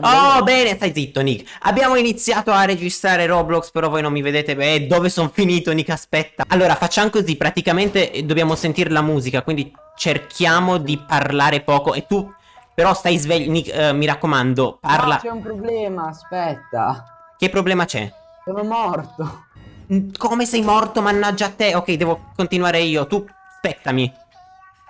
Oh, bene, stai zitto, Nick. Abbiamo iniziato a registrare Roblox, però voi non mi vedete. Beh, dove sono finito, Nick? Aspetta. Allora, facciamo così. Praticamente eh, dobbiamo sentire la musica, quindi cerchiamo di parlare poco. E tu, però, stai sveglio, Nick. eh, mi raccomando, parla. No, c'è un problema, aspetta. Che problema c'è? Sono morto. Come sei morto, mannaggia a te? Ok, devo continuare io. Tu, aspettami.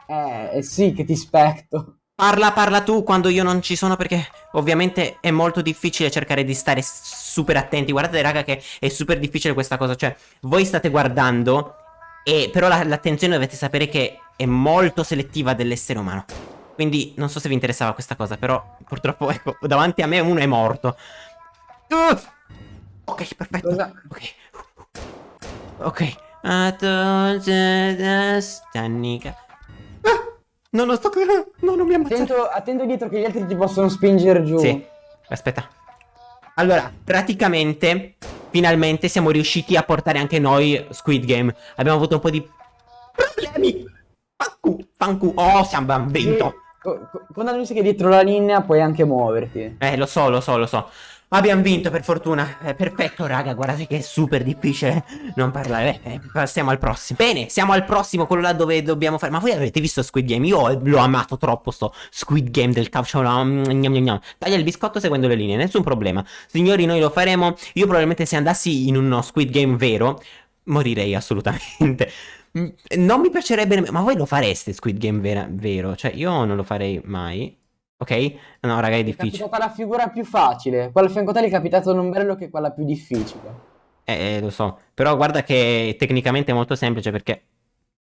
Eh, eh sì che ti spetto. Parla, parla tu quando io non ci sono perché ovviamente è molto difficile cercare di stare super attenti. Guardate raga che è super difficile questa cosa, cioè voi state guardando e però la- l'attenzione dovete sapere che è molto selettiva dell'essere umano. Quindi non so se vi interessava questa cosa, però purtroppo ecco, davanti a me uno è morto. Uh! Ok, perfetto. Cosa? Ok. Ok. A tutte No, non sto. No, non mi ammazzare. Attento, attento dietro che gli altri ti possono spingere giù. Sì, aspetta. Allora, praticamente, finalmente siamo riusciti a portare anche noi Squid Game. Abbiamo avuto un po' di problemi. Fancu, fancu. Oh, siamo Sì, vinto. co- Con la musica dietro la linea puoi anche muoverti. Eh, lo so, lo so, lo so. Abbiamo vinto per fortuna. Eh, perfetto, raga. Guardate che è super difficile non parlare. Eh, passiamo al prossimo. Bene, siamo al prossimo, quello là dove dobbiamo fare. Ma voi avete visto Squid Game? Io l'ho amato troppo sto Squid Game del calcio. no, mm. Taglia il biscotto seguendo le linee, nessun problema. Signori, noi lo faremo. Io probabilmente se andassi in uno Squid Game vero, morirei assolutamente. Mm, Non mi piacerebbe. Ma voi lo fareste Squid Game vera- vero? Cioè, io non lo farei mai. Ok? No, raga, è È difficile. capitata la figura più facile. Quella a fianco a te è capitato non bello che quella più difficile. Eh, eh, lo so. Però guarda che tecnicamente è molto semplice perché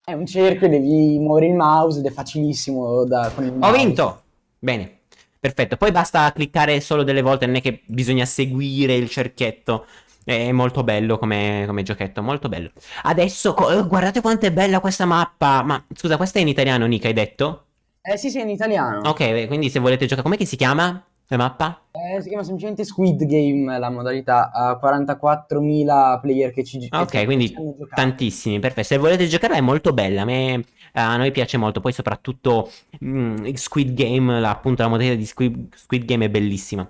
È un cerchio, devi muovere il mouse ed è facilissimo da, con il ho mouse. vinto! Bene, perfetto. Poi basta cliccare solo delle volte, non è che bisogna seguire il cerchietto. È molto bello come, come giochetto, molto bello. Adesso, eh, guardate quanto è bella questa mappa. Ma scusa, questa è in italiano, Nika, hai detto? Eh sì, sì, in italiano. Ok, quindi se volete giocare, com'è che si chiama la mappa? Eh, si chiama semplicemente Squid Game la modalità. Ha 44.000 player che ci, che Ok, quindi tantissimi, perfetto. Se volete giocarla è molto bella, a me, a noi piace molto. Poi soprattutto mm, Squid Game, la- appunto la modalità di Squid, Squid Game è bellissima.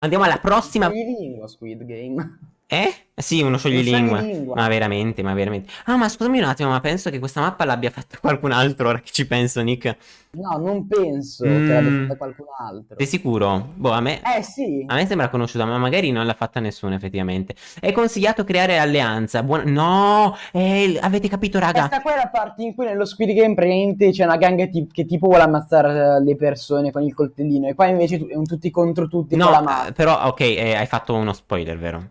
Andiamo alla prossima. lingua Squid Game. Eh? Sì, uno scioglilingua. scioglilingua. Ma veramente, ma veramente. Ah, ma scusami un attimo, ma penso che questa mappa l'abbia fatta qualcun altro, ora che ci penso, Nick. No, non penso Mm. che l'abbia fatta qualcun altro. Sei sicuro? Boh, a me... Eh sì. A me sembra conosciuta, ma magari non l'ha fatta nessuno, effettivamente. È consigliato creare alleanza. Buon... No! Eh, avete capito, raga? Questa qua è la parte in cui nello Squid Game praticamente c'è una gang che tipo vuole ammazzare eh, le persone con il coltellino e qua invece è un tutti contro tutti con la No, mano. eh, però, ok, eh, hai fatto uno spoiler, vero?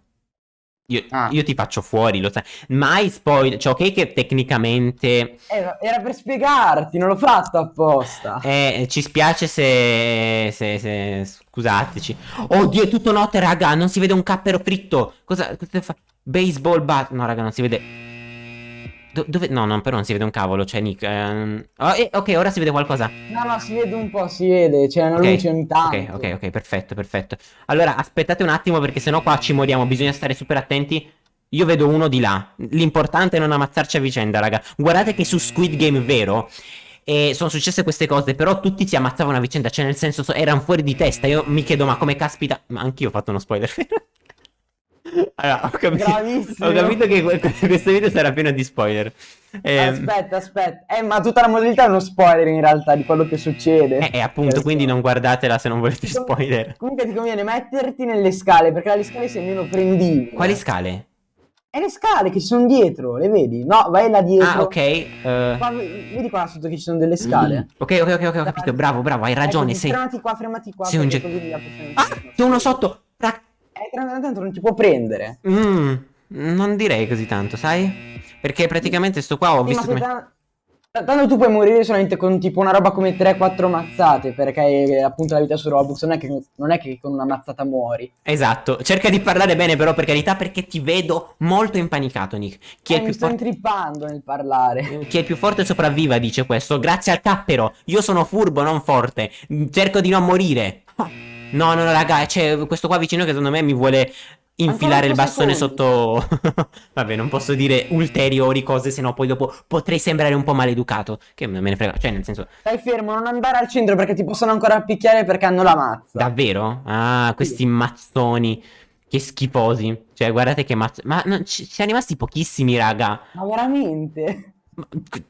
Io, Ah. io ti faccio fuori, lo sai. Mai spoiler. Cioè, ok, che tecnicamente. Era, era per spiegarti, non l'ho fatto apposta. Eh, ci spiace se, se, se- Scusateci. Oddio, è tutto notte, raga. Non si vede un cappero fritto. Cosa, cosa fa? Baseball bat. No, raga, non si vede. Do- dove? No, no, però non si vede un cavolo. Cioè, Nick. ehm, oh, eh, ok, ora si vede qualcosa. No, no, si vede un po', si vede, c'è una Ok, luce ogni tanto. Ok, ok, ok, perfetto, perfetto. Allora, aspettate un attimo perché sennò qua ci moriamo, bisogna stare super attenti. Io vedo uno di là. L'importante è non ammazzarci a vicenda, raga. Guardate che su Squid Game vero e sono successe queste cose, però tutti si ammazzavano a vicenda, cioè nel senso so- erano fuori di testa. Io mi chiedo, ma come caspita, ma anch'io ho fatto uno spoiler. allora, ho capito, Bravissimo. ho capito che que- questo video sarà pieno di spoiler. Ehm, Aspetta, aspetta. Eh, ma tutta la modalità è uno spoiler in realtà di quello che succede. eh, eh, appunto, quindi non guardatela se non volete spoiler. Comunque ti conviene metterti nelle scale, perché alle scale sei meno prendibile. Quali scale? E le scale che ci sono dietro, le vedi? No, vai là dietro. Ah, ok. eh, Qua, vedi qua sotto che ci sono delle scale? Ok, ok, ok, ok, ho capito. Bravo, bravo, hai ragione. Ecco, sei. Fermati qua, fermati qua. sei un ge- Ah, c'è uno sotto. Eh, tanto non ti può prendere. Mm, non direi così tanto, sai? Perché praticamente sto qua ho Sì, visto come. se ta- Tanto tu puoi morire solamente con tipo una roba come 3-4 mazzate, perché eh, appunto la vita su Roblox non è, che, non è che con una mazzata muori. Esatto. Cerca di parlare bene, però, per carità, perché ti vedo molto impanicato, Nick. Chi è Eh, mi più sto intrippando nel parlare. Chi è più forte sopravviva, dice questo. Grazie al cappero. Io sono furbo, non forte. Cerco di non morire. No, no, no, raga, c'è questo qua vicino che secondo me mi vuole infilare il bastone secondi. sotto... Vabbè, non posso dire ulteriori cose, sennò poi dopo potrei sembrare un po' maleducato. Che me ne frega, cioè nel senso... Stai fermo, non andare al centro perché ti possono ancora picchiare perché hanno la mazza. Davvero? Ah, questi mazzoni. Che schifosi. Cioè, guardate che mazzo... Ma ci ci siamo rimasti pochissimi, raga. Ma veramente?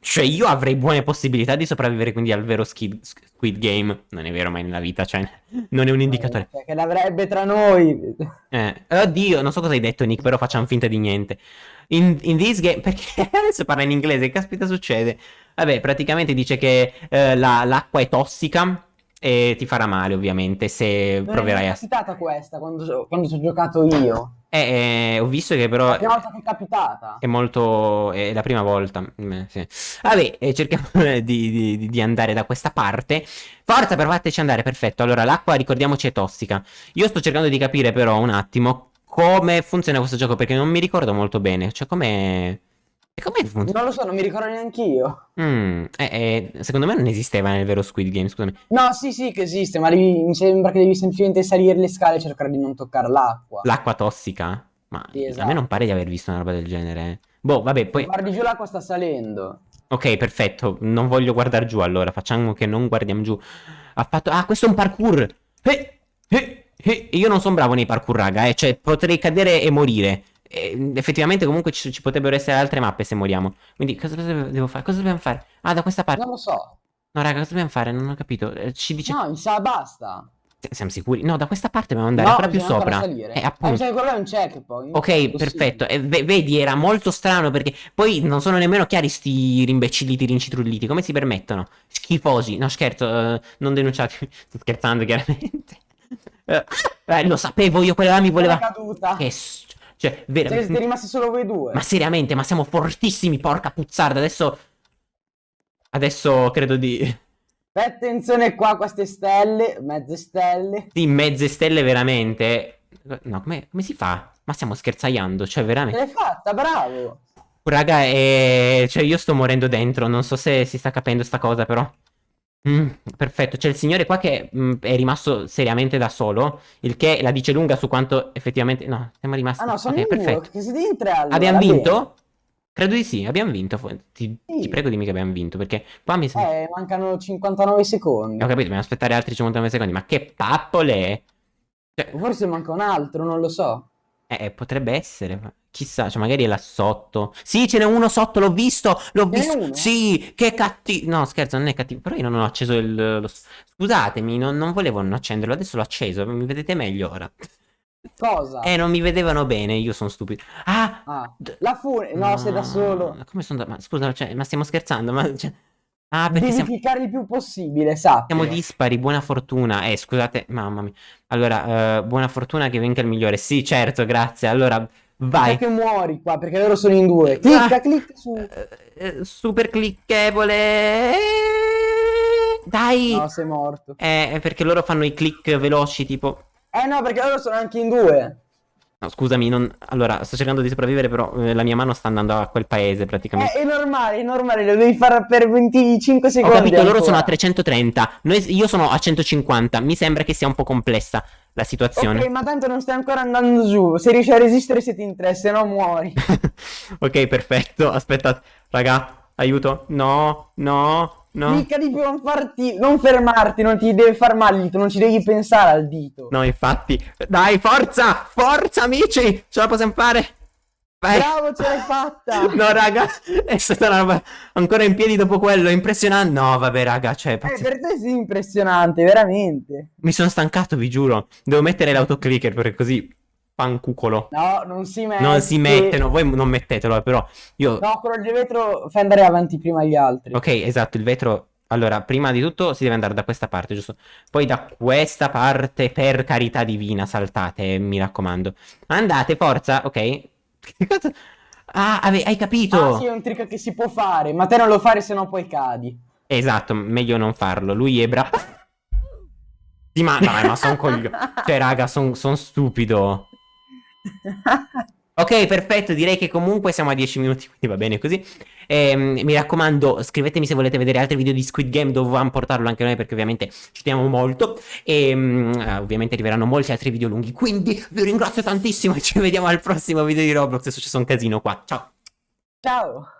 Cioè, io avrei buone possibilità di sopravvivere quindi al vero Squid, Squid Game. Non è vero mai nella vita, cioè, non è un indicatore. Perché l'avrebbe tra noi. Eh, oddio, non so cosa hai detto, Nick, però facciamo finta di niente. In, in this game, perché adesso parla in inglese, che caspita succede? Vabbè, praticamente dice che eh, la- l'acqua è tossica e ti farà male, ovviamente, se Non proverai è a... mai capitata questa quando, quando ci ho giocato io. Eh, eh, ho visto che però La prima volta che è capitata. è molto... è la prima volta. Mm, sì. Vabbè, eh, cerchiamo di, di- di andare da questa parte. Forza, per fateci andare, perfetto. Allora, l'acqua, ricordiamoci, è tossica. Io sto cercando di capire però un attimo come funziona questo gioco, perché non mi ricordo molto bene. Cioè, come... E come funziona? Non lo so, non mi ricordo neanche io. Mm, eh, eh, secondo me non esisteva nel vero Squid Game, scusami. No, sì, sì, che esiste, ma devi- mi sembra che devi semplicemente salire le scale e cercare di non toccare l'acqua. L'acqua tossica? Ma Sì, a esatto. me non pare di aver visto una roba del genere. Boh, vabbè, poi... Guardi giù, l'acqua sta salendo. Ok, perfetto. Non voglio guardare giù allora. Facciamo che non guardiamo giù. Ha fatto. Ah, questo è un parkour. Eh, eh, eh. Io non sono bravo nei parkour, raga. Eh. Cioè, potrei cadere e morire. E, effettivamente, comunque ci, ci potrebbero essere altre mappe se moriamo. Quindi, cosa devo devo fare? Cosa dobbiamo fare? Ah, da questa parte. Non lo so. No, raga, cosa dobbiamo fare? Non ho capito. Eh, Ci dice. No, mi sa basta. Siamo sicuri? No, da questa parte dobbiamo andare No, ancora più sopra. salire. Eh, Ah, appunto. che quello è un checkpoint. Ok, perfetto. E ve- vedi, era molto strano perché poi non sono nemmeno chiari sti rimbecilliti, rincitrulliti. Come si permettono? Schifosi. No, scherzo, eh, non denunciati. Sto scherzando, chiaramente. Eh, eh, lo sapevo io, quella là mi voleva... Che... Cioè, vera- Cioè, siete rimasti solo voi due. Ma seriamente, ma siamo fortissimi, porca puzzarda. Adesso... Adesso credo di... Fai attenzione qua queste stelle, mezze stelle. Sì, mezze stelle veramente... No, come, come si fa? Ma stiamo scherzaiando, cioè veramente... l'hai fatta, bravo. Raga, eh, cioè io sto morendo dentro, non so se si sta capendo sta cosa però. Mm, perfetto, c'è il signore qua che mm, è rimasto seriamente da solo, il che la dice lunga su quanto effettivamente... No, siamo rimasti... Ah no, sono ok, in perfetto. che siete in tre allora. Abbiamo bene. vinto? Credo di sì, abbiamo vinto. Ti, Sì. ti prego dimmi che abbiamo vinto, perché qua mi sembra... Eh, mancano 59 secondi. Ho capito, dobbiamo aspettare altri 59 secondi, ma che pappole! Cioè, Forse manca un altro, non lo so. Eh, eh, potrebbe essere, ma chissà, cioè magari è là sotto. Sì, ce n'è uno sotto, l'ho visto, l'ho visto. Sì, che cattivo. No, scherzo, non è cattivo. Però io non ho acceso il... lo- Scusatemi, non, non volevo non accenderlo, adesso l'ho acceso, mi vedete meglio ora. Cosa? Eh, non mi vedevano bene, io sono stupido. Ah! Ah, la fune... No, sei da solo. Come sono da... Ma scusa, cioè, ma stiamo scherzando, ma... cioè- Ah, perché Devi siamo... il più possibile, sappi. Siamo dispari, buona fortuna. Eh, scusate, mamma mia. Allora, eh, buona fortuna che venga il migliore. Sì, certo, grazie. Allora, vai. che muori qua, perché loro sono in due. Clicca, Ah. clicca su. Eh, eh, super clicchevole. Dai. No, sei morto. Eh, è perché loro fanno i click veloci, tipo... Eh no, perché loro sono anche in due. No, scusami, non... Allora, sto cercando di sopravvivere, però eh, la mia mano sta andando a quel paese, praticamente. Eh, è normale, è normale, lo devi fare per 25 Ho secondi. capito, loro ancora. sono a 330. Noi- io sono a 150. Mi sembra che sia un po' complessa la situazione. Ok, ma tanto non stai ancora andando giù. Se riesci a resistere siete in tre, se no muori. ok, perfetto. Aspetta, raga, aiuto. No, no, no. Clicca di più, non farti, non fermarti, non ti deve far male il dito, non ci devi pensare al dito. No, infatti. Dai, forza! Forza, amici! Ce la possiamo fare! Vai! Bravo, ce l'hai fatta. No, raga, è stata una roba ancora in piedi dopo quello, impressionante. No, vabbè, raga, cioè, Eh, per te sì, impressionante, veramente. mi sono stancato, vi giuro. Devo mettere l'autoclicker perché così pancucolo. No, non si mette. Non si mette, no, voi non mettetelo, eh, però io No, quello di vetro fai andare avanti prima gli altri. Ok, esatto, il vetro. Allora, prima di tutto si deve andare da questa parte, giusto? Poi da questa parte, per carità divina, saltate, mi raccomando. Andate, forza, ok? Che cosa? Ah, ave- hai capito? Ah, sì, è un trick che si può fare, ma te non lo fare se no poi cadi. Esatto, meglio non farlo. Lui è bravo. Sì, ma dai, ma son coglione. Cioè, raga, son, son stupido. Ok, perfetto, direi che comunque siamo a 10 minuti, quindi va bene così. E, mm, mi raccomando, scrivetemi se volete vedere altri video di Squid Game, dovevamo portarlo anche noi perché ovviamente ci teniamo molto. E mm, eh, ovviamente arriveranno molti altri video lunghi. Quindi vi ringrazio tantissimo e ci vediamo al prossimo video di Roblox. È successo un casino qua. Ciao. Ciao!